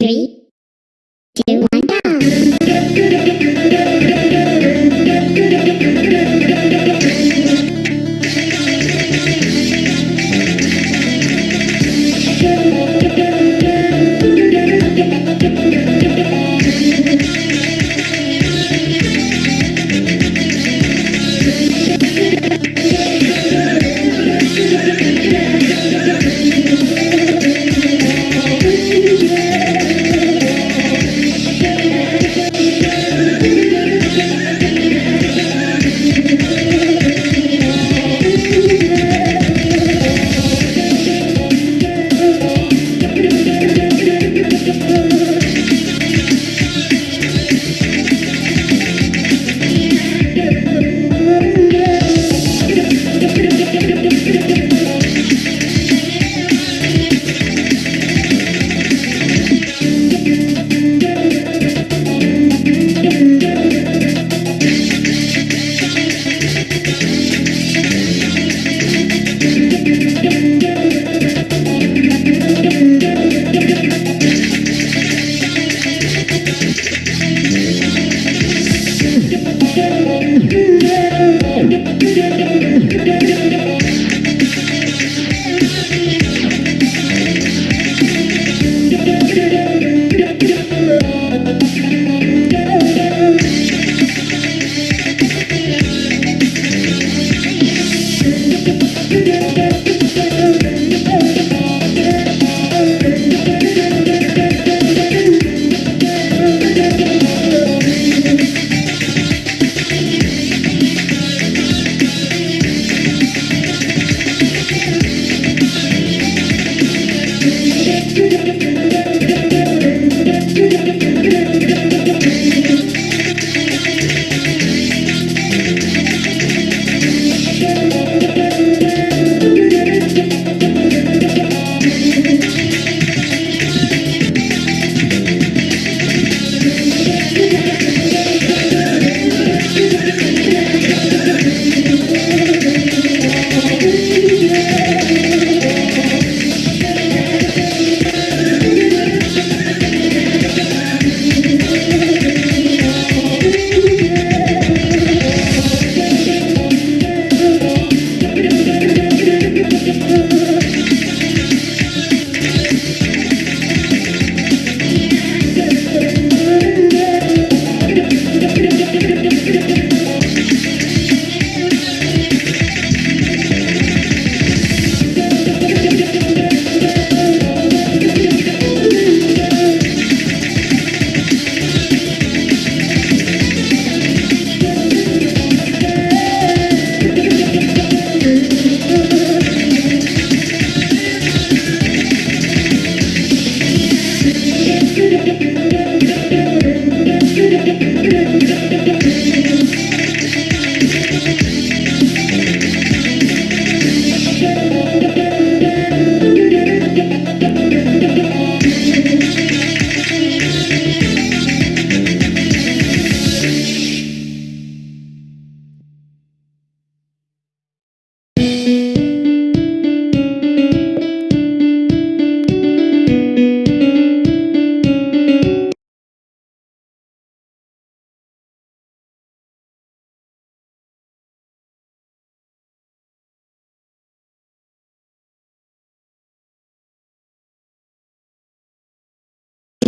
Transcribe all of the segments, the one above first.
Three,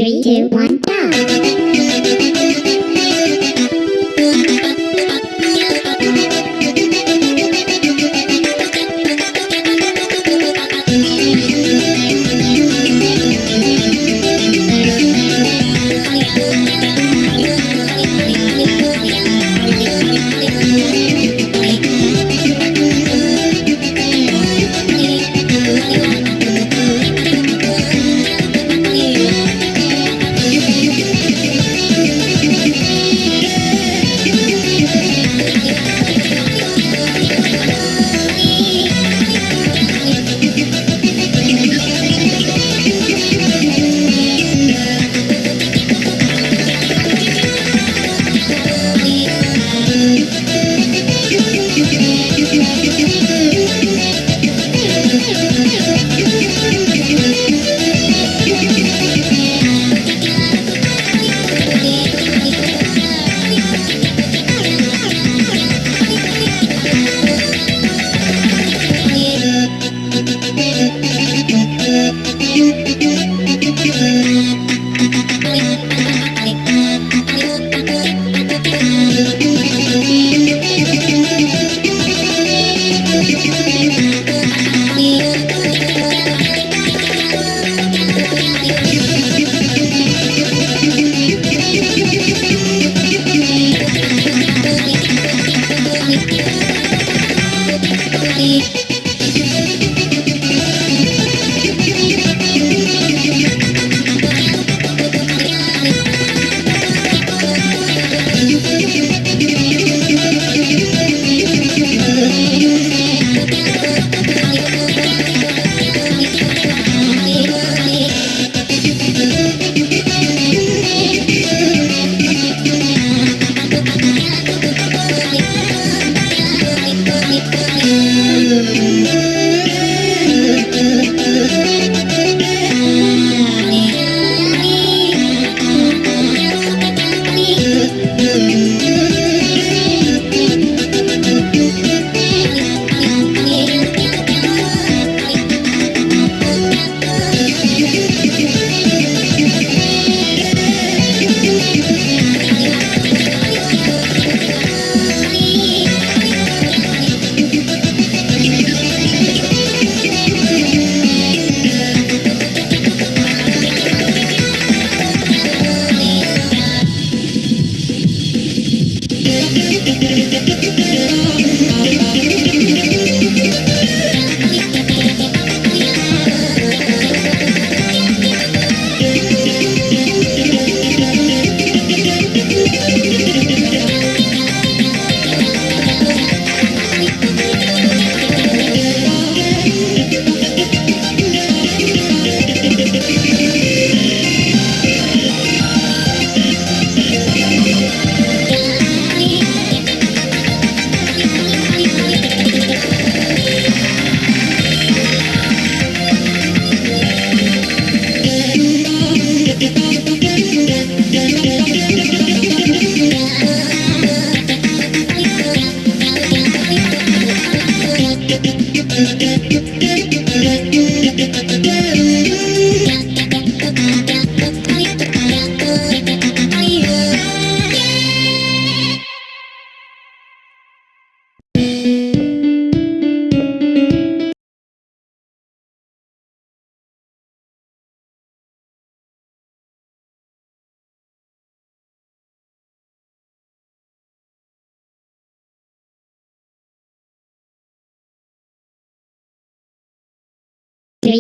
Three, two, one,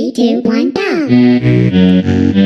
Three, two, one, go.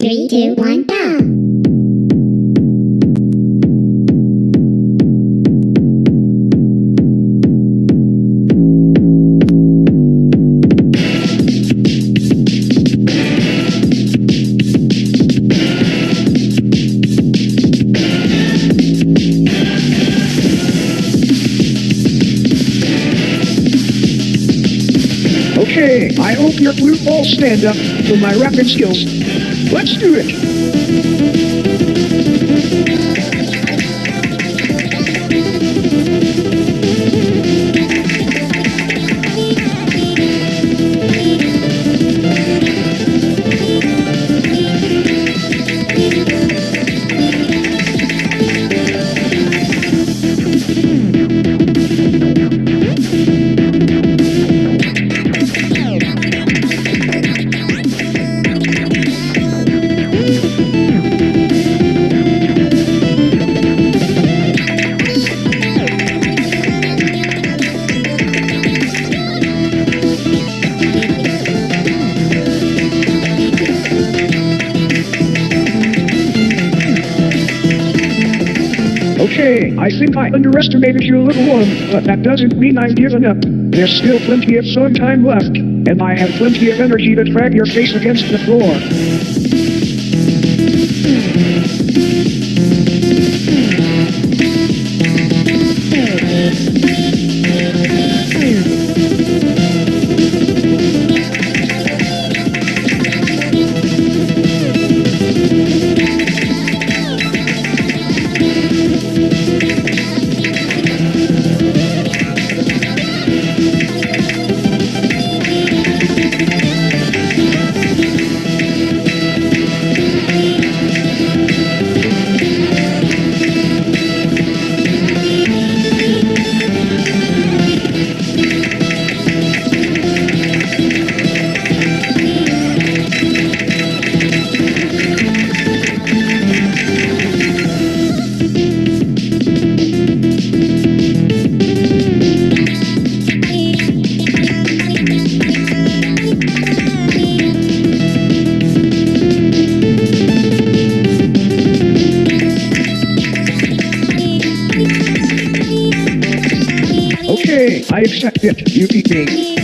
Three, two, one, go. Okay, I hope your blue balls stand up to my rapping skills. Let's do it. I think I underestimated you a little one, but that doesn't mean I've given up. There's still plenty of sun time left, and I have plenty of energy to drag your face against the floor. It. You me.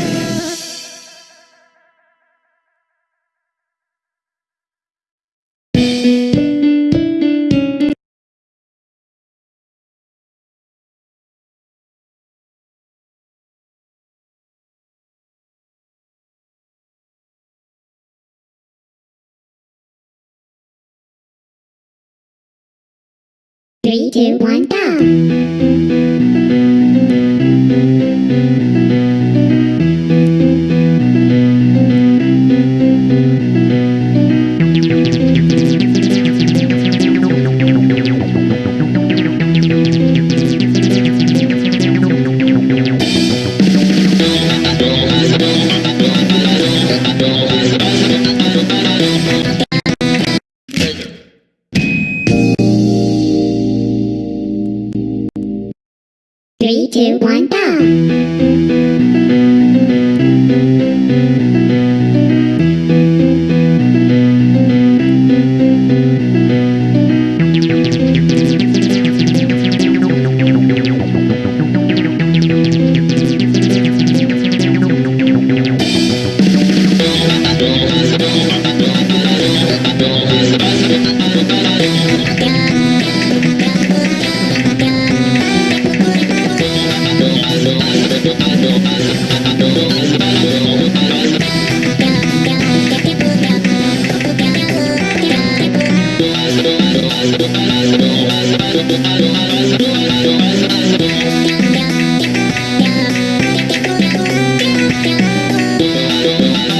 Three, two, one, go.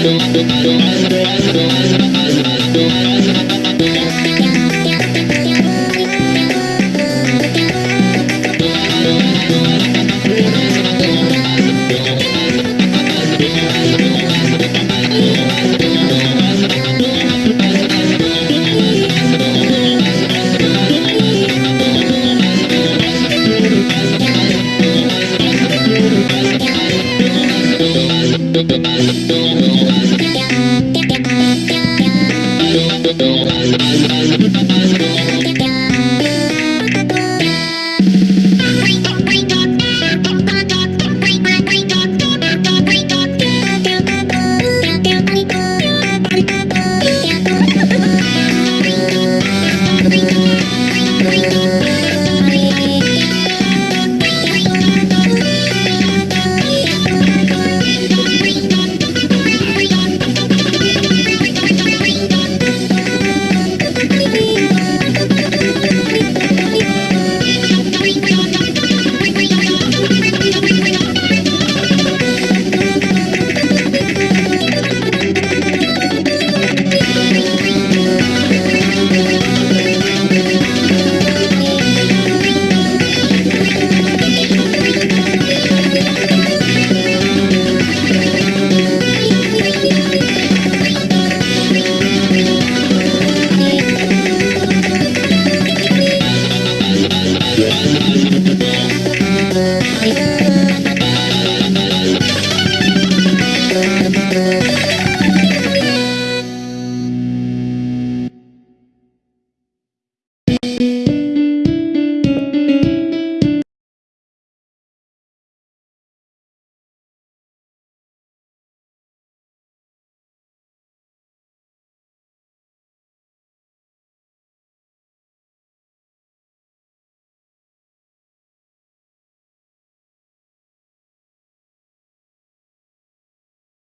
Thank you.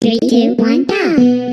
Three, two, one, go.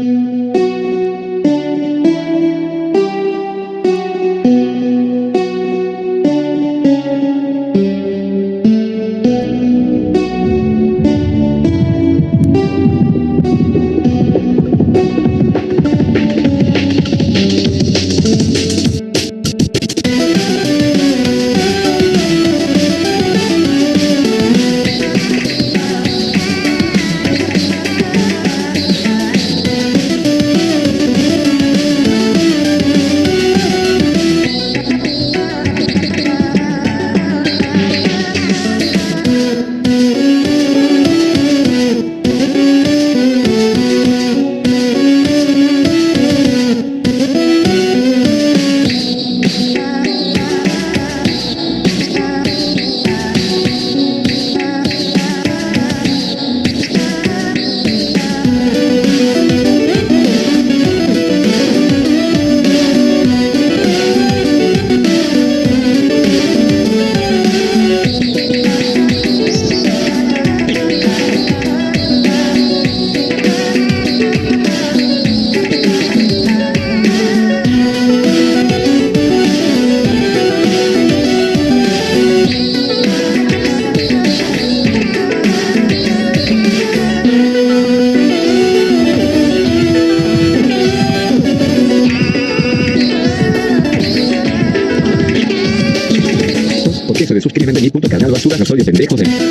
Pendejo de...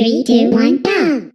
Three, two, one, go.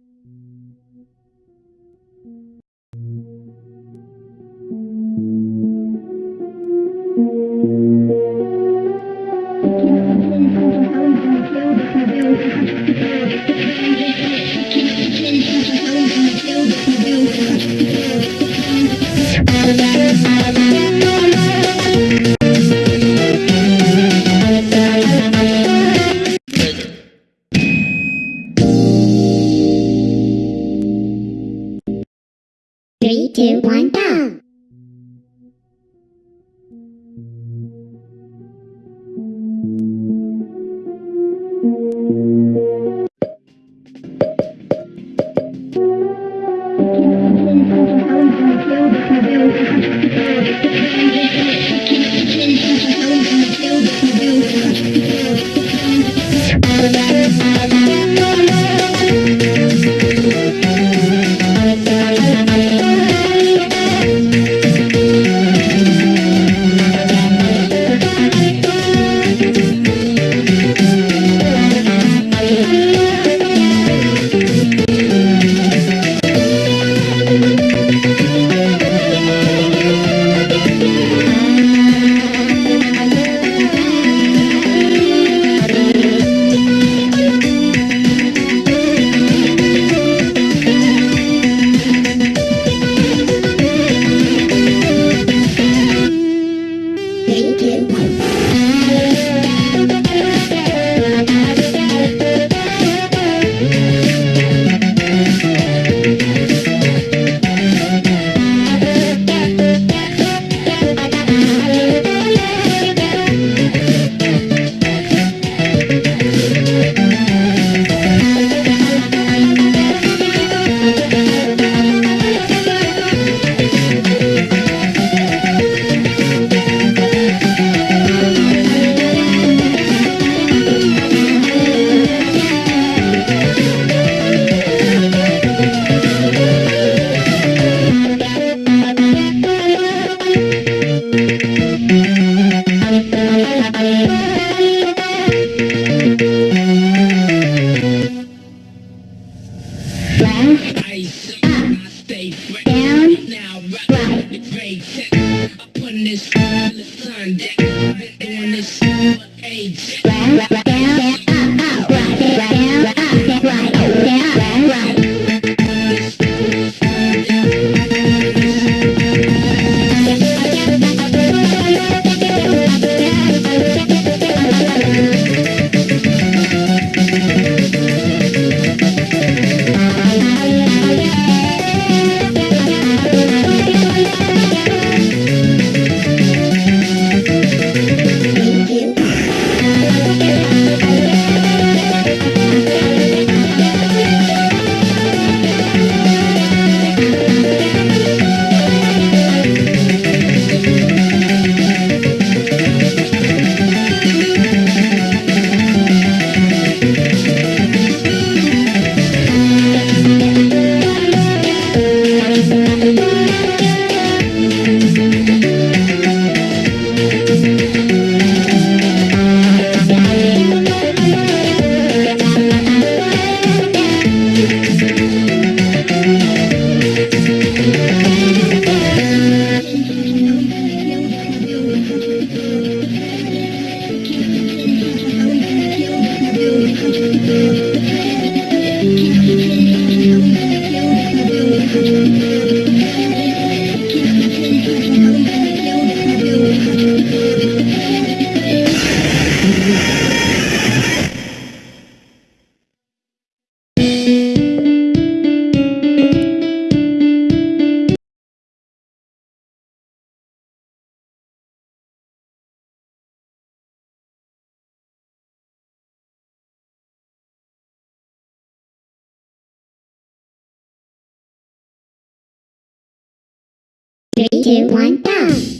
Three, two, one, go.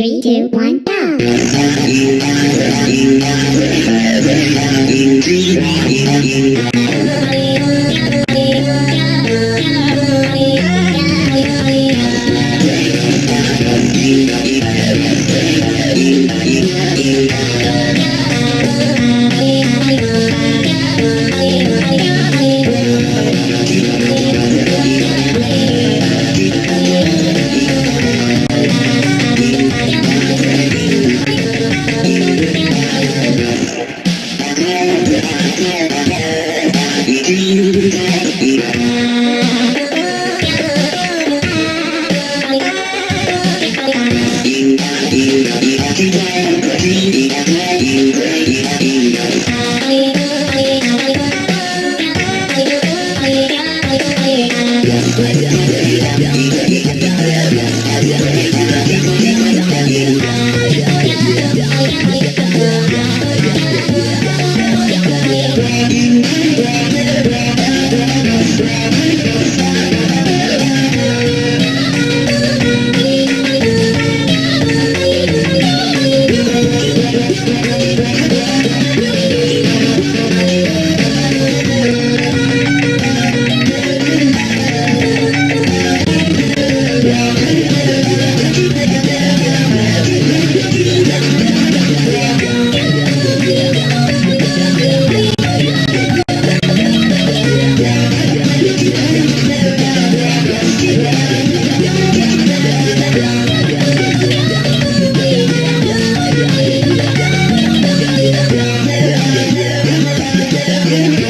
Three, two, one, go. Yeah.